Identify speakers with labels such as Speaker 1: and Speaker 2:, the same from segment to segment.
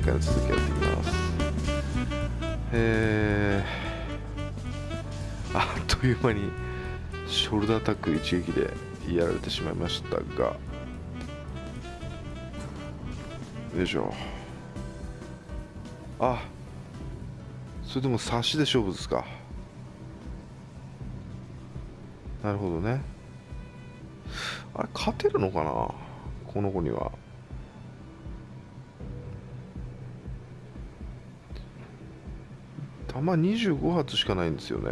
Speaker 1: はボルスです、えー前回の続きやっていきます。えー、あっという間にショルダータック一撃でやられてしまいましたが。よいしょ。あそれでも差しで勝負ですか。なるほどね。あれ勝てるのかな？この子には。弾25発しかないんですよね。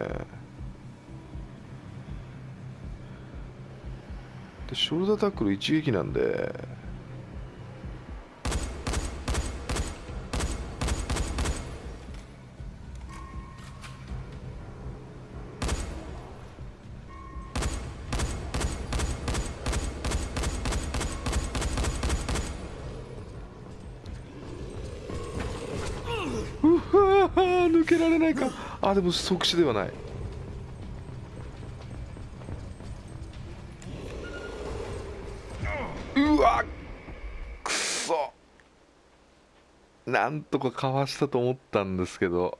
Speaker 1: でショルダータックル一撃なんでけられないか。あでも即死ではない。うわくそ。なんとかかわしたと思ったんですけど。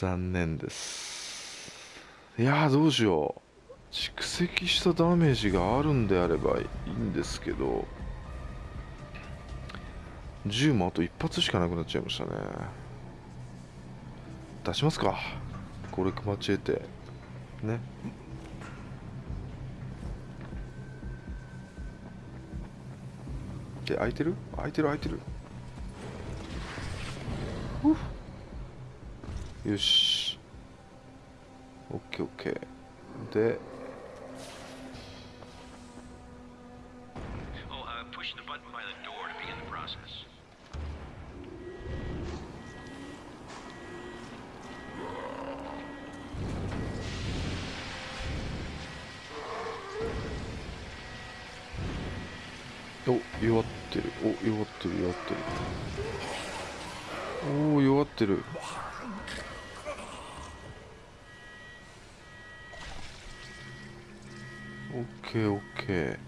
Speaker 1: 残念です。いやどうしよう。蓄積したダメージがあるんであればいいんですけど。銃もあと一発しかなくなっちゃいましたね。出しますかこれマチエテねで開いてる開いてる開いてるよしオッケーオッケーで
Speaker 2: Oh, uh, push the button by the door to begin the process.
Speaker 1: お弱ってる。お弱ってる弱ってる。おお弱ってる。オッケーオッケ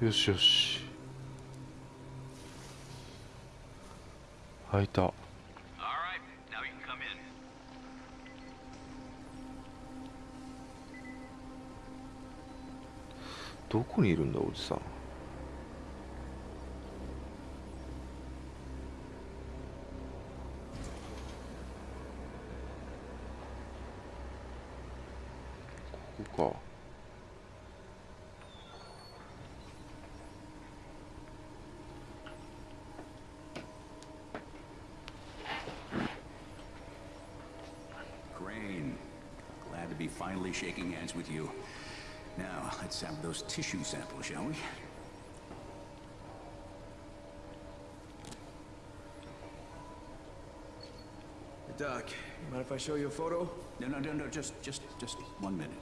Speaker 1: ー。よしよし。開いた。どこにいるんだおじさんここか
Speaker 3: Crane, glad to be finally shaking hands with you. Now, let's have those tissue samples, shall we?
Speaker 4: Doc, you mind if I show you a photo?
Speaker 3: No, no, no, no, just, just, just one minute.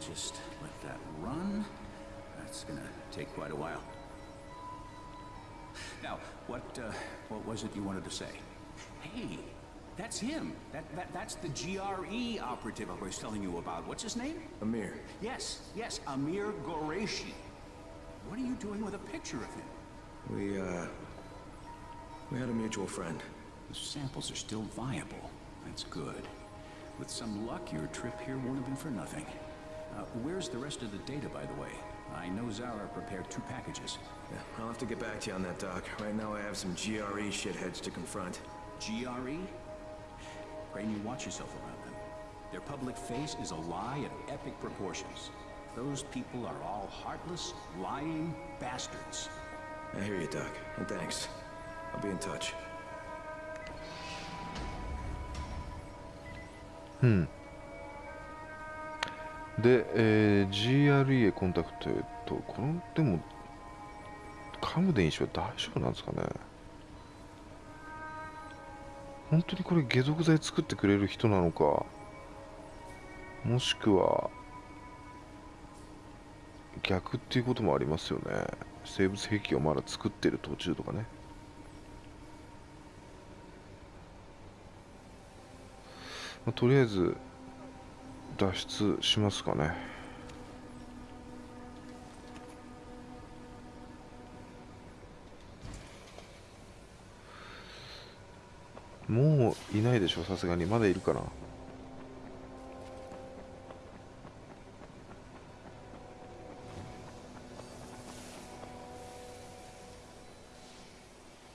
Speaker 3: Just let that run. That's gonna take quite a while. Now, what, uh, what was it you wanted to say? Hey, that's him. That, that, that's the GRE operative I was telling you about. What's his name?
Speaker 4: Amir.
Speaker 3: Yes, yes, Amir Goreshi. What are you doing with a picture of him?
Speaker 4: We, uh... We had a mutual friend.
Speaker 3: The samples are still viable. That's good. With some luck, your trip here won't have been for nothing. Uh, where's the rest of the data, by the way? I know Zara prepared two packages.
Speaker 4: Yeah, I'll have to get back to you on that, Doc. Right now I have some GRE shitheads to confront.
Speaker 3: GRE? Crane, you watch yourself around them. Their public face is a lie of epic proportions. Those people are all heartless, lying bastards.
Speaker 4: I hear you, Doc. And thanks. I'll be in touch.
Speaker 1: で、えー GRE へコンタクトへとこのでもカムデン医師は大丈夫なんですかね？本当にこれ解毒剤作ってくれる人なのか？もしくは逆っていうこともありますよね。生物兵器をまだ作ってる途中とかね。まあとりあえず脱出しますかね。もういないでしょさすがに。まだいるかな。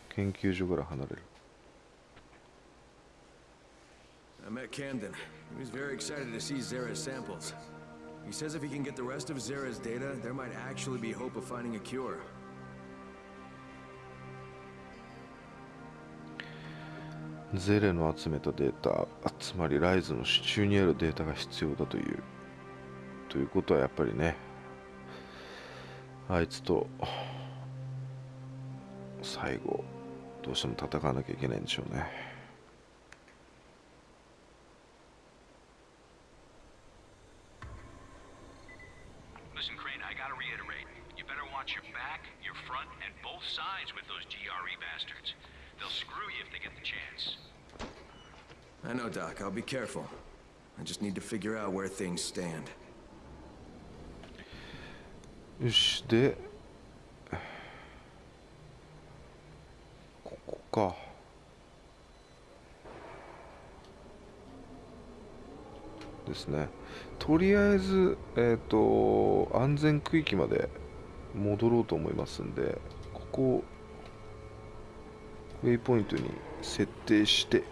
Speaker 1: 研究所から離れる。
Speaker 4: I met Camden. He was very excited to see Zera's samples. He says if he can get the rest of Zera's data, there might actually be hope of finding a cure.
Speaker 1: ゼレの集めたデータつまりライズの支柱にあるデータが必要だというということはやっぱりねあいつと最後どうしても戦わなきゃいけないんでしょうね
Speaker 2: Crane, I gotta reiterate. You better watch your back, your front, and both sides with those GRE bastards. They'll screw you if they get the chance.
Speaker 4: I know, Doc. I'll be careful. I just need to figure out where things stand.
Speaker 1: よしですね。とりあえずえっ、と安全区域まで戻ろうと思いますんでここウェイポイントに設定して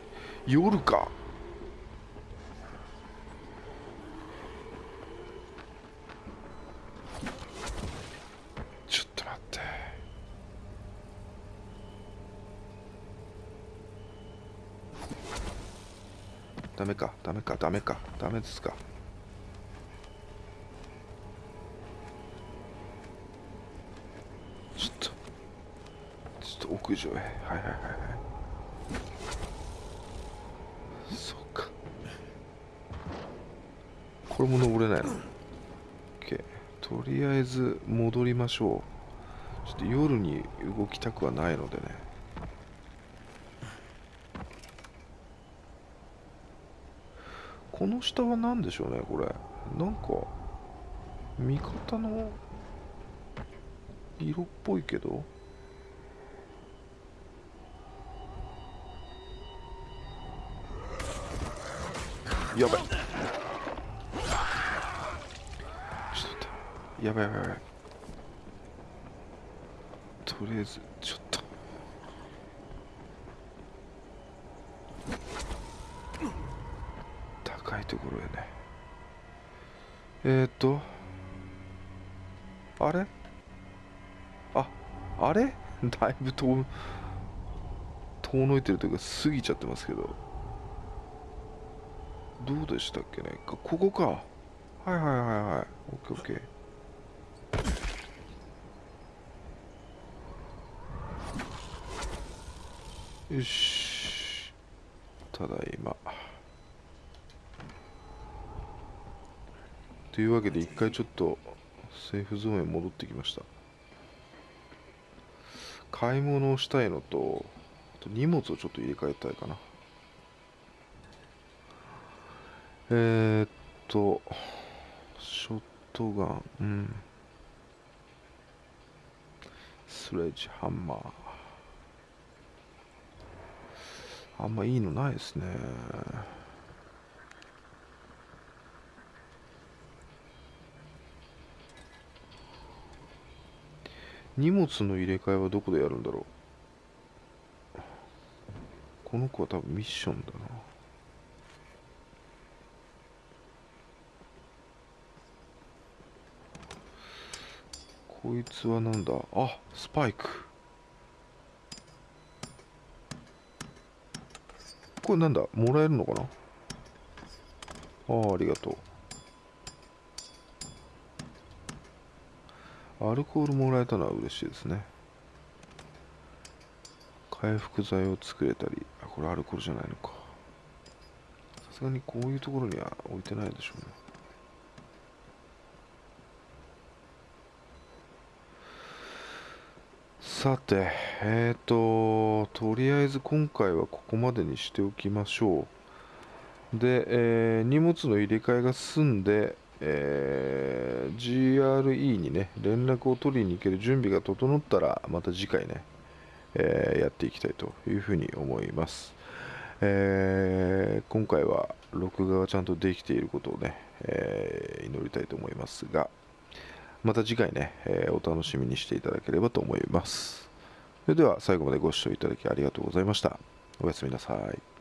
Speaker 1: 夜かちょっと待ってダメか。ダメか。ダメか。ダメですか。ちょっと。ちょっと屋上へ。はいはいはいはい。そうか。これも登れないの？OK とりあえず戻りましょう。ちょっと夜に動きたくはないのでね。この下は何でしょうねこれ。なんか味方の色っぽいけど。やばいちょっと待って。やばいやばいやばい。とりあえずちょっと高いところへねえー、っとあれ？ああれ？だいぶ遠遠のいてるというか過ぎちゃってますけど。どうでしたっけね？ここか。はいはいはいはい。オッケーオッケー。よし。ただいま。というわけで一回ちょっとセーフゾーンへ戻ってきました。買い物をしたいのとあと荷物をちょっと入れ替えたいかな。えー、っとショットガンうん。スレッジハンマー。あんまいいのないですね。荷物の入れ替えはどこでやるんだろう？この子は多分ミッションだな。こいつはなんだ？あスパイク。これなんだ？もらえるのかな？ああありがとう。アルコールもらえたのは嬉しいですね。回復剤を作れたりあこれアルコールじゃないのか。さすがにこういうところには置いてないでしょうね。さてえっ、ー、ととりあえず今回はここまでにしておきましょう。で、えー、荷物の入れ替えが済んでえー GRE にね、連絡を取りに行ける準備が整ったら、また次回ね、えーやっていきたいというふうに思います。えー今回は録画がちゃんとできていることをね、え祈りたいと思いますが、また次回ね、えお楽しみにしていただければと思います。それでは最後までご視聴いただきありがとうございました。おやすみなさい。